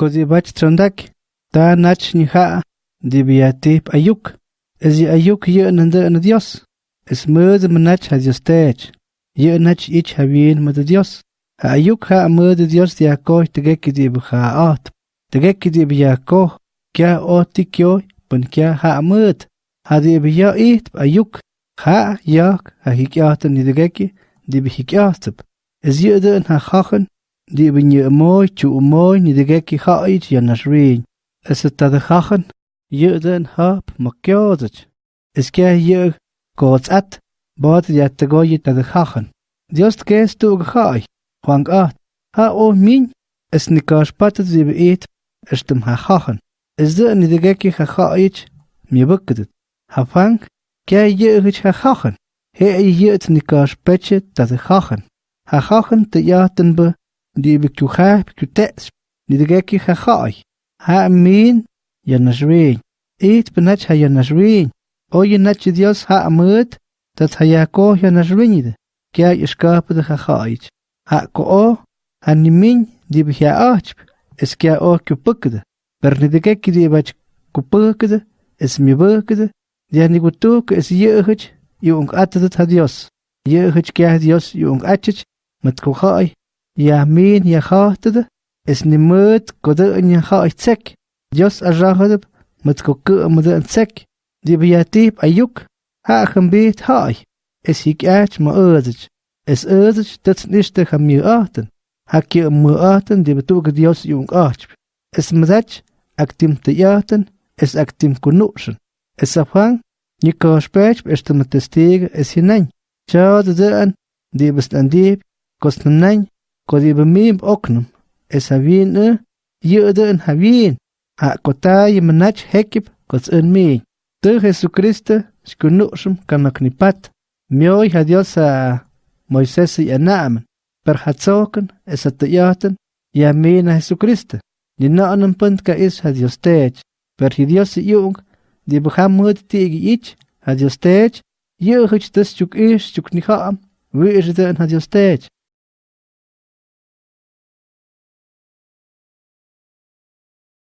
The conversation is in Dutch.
kodibach trondak, ta nach ni ha, dibiatip ayuk, es y ayuk ye nande en Dios, es mud manach ha Dios tech, ye nach ich ha bien mud Dios, ha ayuk ha mud Dios dia ko tegeki dib ha at, tegeki dib kya oti kyo, pun kya ha mud, ha dib ya it ayuk, ha yak ha hikyatan ni tegeki, dib hikyatap, es ye den ha chachen, die bi nhựa mooi, chủ mooi, niet de gekke hoi chi naar nas Is het ta de gachen? Je den hap ma kyozich. Es kia yö gots at, boot je te gooien ta de hachen. Dios ke es tu gehoi, huang at. Ha o min, is niet kaas patet die bi it, es tem ha hachen. Is de ni di geki ha hoi chi, mi. Ha fang, ke yö hich ha hachen. He het niet kaas pechet ta de gachen. Ha gachen te jaten be, دي بكتوخاه بكتأس لدقاكي خاخاي ها مين يا نجوين إيت بناتش يا نجوين أو يناتش ديوس ها أموت تات هياكو يا نجوين ده كيا إشكاب ده خاخايج ها كو أو هنمين دي بهيا أهجب إس كيا أو كبك ده برندقاكي دي باج كبك ده إس ميبك ده دي هنقوتوك إس يأهج يونك أتدت هديوس يأهج كيا هديوس يونك أتش متكوخاي ya min ya khotd es ni mut kodo nya khoy tsek Dios arrahod mut kokku mud tsek di biatip ayuk ha khambit hay es ik ach ma ödich es ödich dat nicht der ham mir aten hak ihr mu aten di betug Dios jung ach es mazach aktim te yaten es aktim kunuschen es afang Niko spech bestimmt testig es hinein. Chad de an, die bist an die, kostnen nein, kodi bemim oknum es havin e yede en havin ha kotay manach hekip kots en mi. Te jesucristo skunushum kanaknipat mioy ha dios a moisés y anam per hatzoken es atayaten ya mina jesucristo ni naanam punt ka is ha dios tech per hi dios yung di bham mud tigi ich ha dios tech hich des chuk is chuk ni kham wi is den ha dios tech